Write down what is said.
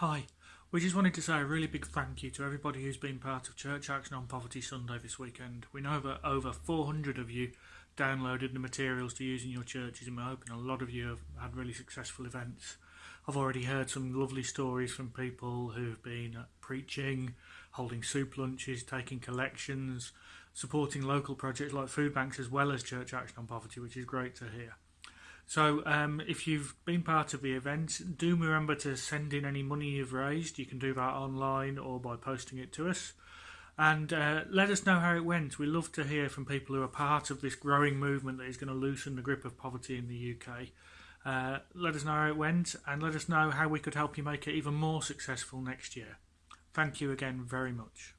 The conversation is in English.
Hi, we just wanted to say a really big thank you to everybody who's been part of Church Action on Poverty Sunday this weekend. We know that over 400 of you downloaded the materials to use in your churches, and we're hoping a lot of you have had really successful events. I've already heard some lovely stories from people who've been preaching, holding soup lunches, taking collections, supporting local projects like food banks as well as Church Action on Poverty, which is great to hear. So, um, if you've been part of the event, do remember to send in any money you've raised. You can do that online or by posting it to us. And uh, let us know how it went. We love to hear from people who are part of this growing movement that is going to loosen the grip of poverty in the UK. Uh, let us know how it went and let us know how we could help you make it even more successful next year. Thank you again very much.